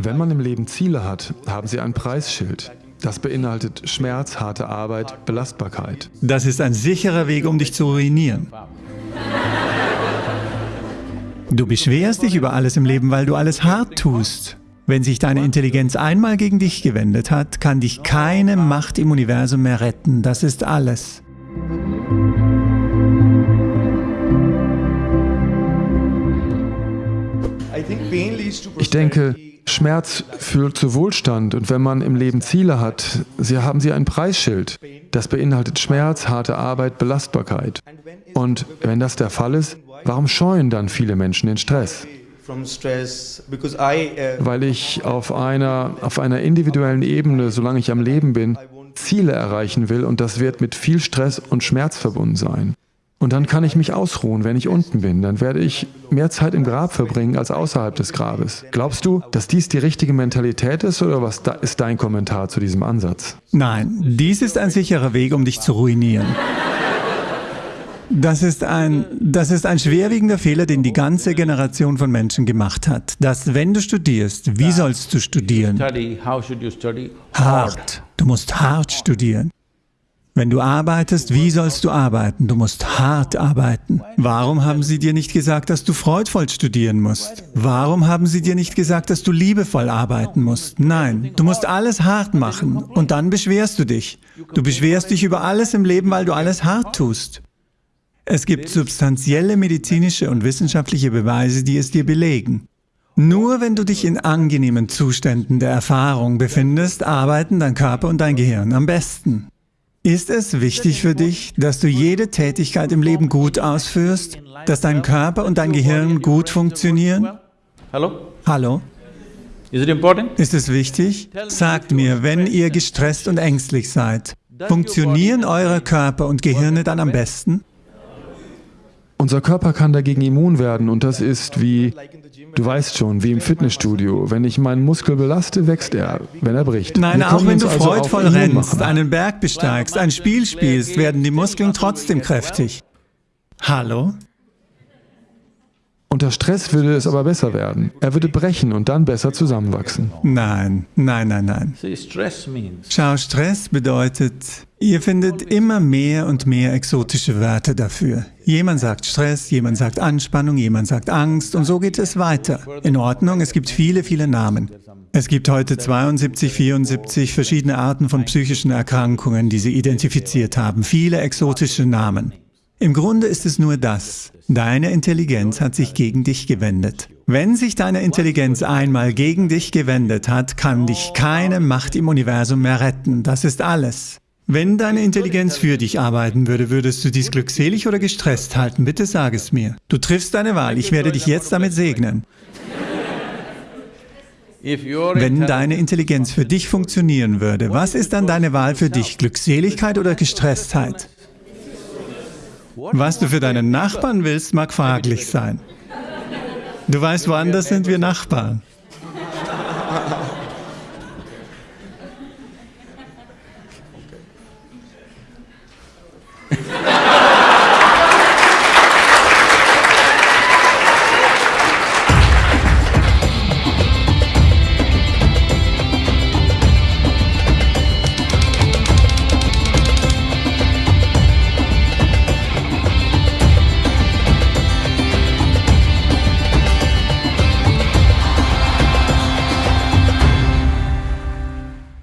Wenn man im Leben Ziele hat, haben sie ein Preisschild. Das beinhaltet Schmerz, harte Arbeit, Belastbarkeit. Das ist ein sicherer Weg, um dich zu ruinieren. Du beschwerst dich über alles im Leben, weil du alles hart tust. Wenn sich deine Intelligenz einmal gegen dich gewendet hat, kann dich keine Macht im Universum mehr retten. Das ist alles. Ich denke, Schmerz führt zu Wohlstand und wenn man im Leben Ziele hat, sie haben sie ein Preisschild. Das beinhaltet Schmerz, harte Arbeit, Belastbarkeit. Und wenn das der Fall ist, warum scheuen dann viele Menschen den Stress? Weil ich auf einer, auf einer individuellen Ebene, solange ich am Leben bin, Ziele erreichen will und das wird mit viel Stress und Schmerz verbunden sein. Und dann kann ich mich ausruhen, wenn ich unten bin. Dann werde ich mehr Zeit im Grab verbringen als außerhalb des Grabes. Glaubst du, dass dies die richtige Mentalität ist oder was ist dein Kommentar zu diesem Ansatz? Nein, dies ist ein sicherer Weg, um dich zu ruinieren. Das ist, ein, das ist ein schwerwiegender Fehler, den die ganze Generation von Menschen gemacht hat. Dass wenn du studierst, wie sollst du studieren? Hart. Du musst hart studieren. Wenn du arbeitest, wie sollst du arbeiten? Du musst hart arbeiten. Warum haben sie dir nicht gesagt, dass du freudvoll studieren musst? Warum haben sie dir nicht gesagt, dass du liebevoll arbeiten musst? Nein, du musst alles hart machen und dann beschwerst du dich. Du beschwerst dich über alles im Leben, weil du alles hart tust. Es gibt substanzielle medizinische und wissenschaftliche Beweise, die es dir belegen. Nur wenn du dich in angenehmen Zuständen der Erfahrung befindest, arbeiten dein Körper und dein Gehirn am besten. Ist es wichtig für dich, dass du jede Tätigkeit im Leben gut ausführst, dass dein Körper und dein Gehirn gut funktionieren? Hallo? Hallo? Ist es wichtig? Sagt mir, wenn ihr gestresst und ängstlich seid, funktionieren eure Körper und Gehirne dann am besten? Unser Körper kann dagegen immun werden und das ist wie, du weißt schon, wie im Fitnessstudio. Wenn ich meinen Muskel belaste, wächst er, wenn er bricht. Nein, auch wenn du also freudvoll rennst, einen Berg besteigst, ein Spiel spielst, werden die Muskeln trotzdem kräftig. Hallo? Unter Stress würde es aber besser werden. Er würde brechen und dann besser zusammenwachsen. Nein, nein, nein, nein. Schau, Stress bedeutet, ihr findet immer mehr und mehr exotische Wörter dafür. Jemand sagt Stress, jemand sagt Anspannung, jemand sagt Angst und so geht es weiter. In Ordnung, es gibt viele, viele Namen. Es gibt heute 72, 74 verschiedene Arten von psychischen Erkrankungen, die sie identifiziert haben. Viele exotische Namen. Im Grunde ist es nur das. Deine Intelligenz hat sich gegen dich gewendet. Wenn sich deine Intelligenz einmal gegen dich gewendet hat, kann dich keine Macht im Universum mehr retten. Das ist alles. Wenn deine Intelligenz für dich arbeiten würde, würdest du dies glückselig oder gestresst halten? Bitte sag es mir. Du triffst deine Wahl. Ich werde dich jetzt damit segnen. Wenn deine Intelligenz für dich funktionieren würde, was ist dann deine Wahl für dich? Glückseligkeit oder Gestresstheit? Was du für deinen Nachbarn willst, mag fraglich sein. Du weißt, woanders sind wir Nachbarn.